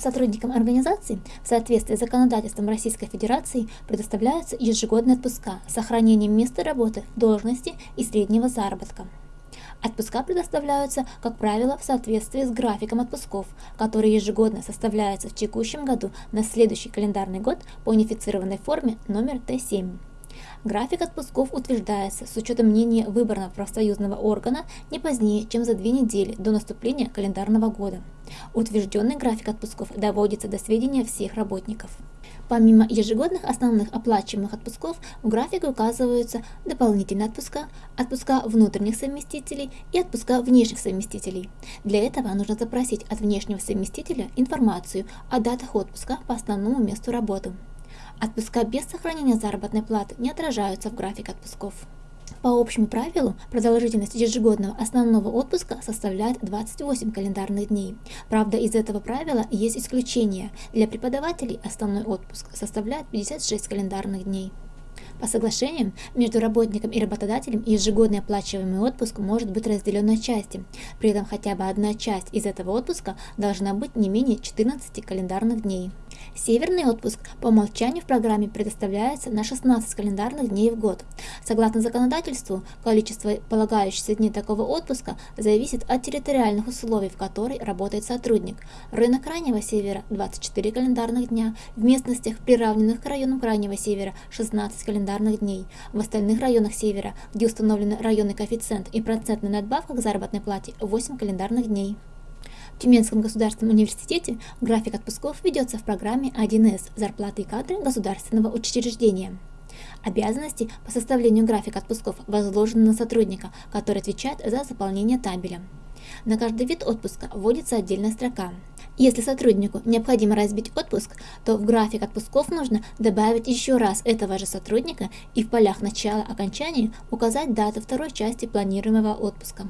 Сотрудникам организации в соответствии с законодательством Российской Федерации предоставляются ежегодные отпуска с сохранением места работы, должности и среднего заработка. Отпуска предоставляются, как правило, в соответствии с графиком отпусков, который ежегодно составляется в текущем году на следующий календарный год по унифицированной форме номер Т7. График отпусков утверждается с учетом мнения выборного профсоюзного органа не позднее, чем за две недели до наступления календарного года. Утвержденный график отпусков доводится до сведения всех работников. Помимо ежегодных основных оплачиваемых отпусков, в графике указываются дополнительные отпуска, отпуска внутренних совместителей и отпуска внешних совместителей. Для этого нужно запросить от внешнего совместителя информацию о датах отпуска по основному месту работы. Отпуска без сохранения заработной платы не отражаются в график отпусков. По общему правилу, продолжительность ежегодного основного отпуска составляет 28 календарных дней. Правда, из этого правила есть исключение. Для преподавателей основной отпуск составляет 56 календарных дней. По соглашениям между работником и работодателем ежегодный оплачиваемый отпуск может быть разделен на части. При этом хотя бы одна часть из этого отпуска должна быть не менее 14 календарных дней. Северный отпуск по умолчанию в программе предоставляется на 16 календарных дней в год. Согласно законодательству, количество полагающихся дней такого отпуска зависит от территориальных условий, в которой работает сотрудник. Рынок Крайнего Севера – 24 календарных дня, в местностях, приравненных к районам Крайнего Севера – 16 календарных дней, в остальных районах Севера, где установлены районный коэффициент и процентная надбавка к заработной плате – 8 календарных дней. В Тюменском государственном университете график отпусков ведется в программе 1С «Зарплаты и кадры государственного учреждения». Обязанности по составлению графика отпусков возложены на сотрудника, который отвечает за заполнение табеля. На каждый вид отпуска вводится отдельная строка. Если сотруднику необходимо разбить отпуск, то в график отпусков нужно добавить еще раз этого же сотрудника и в полях начала окончания указать дату второй части планируемого отпуска.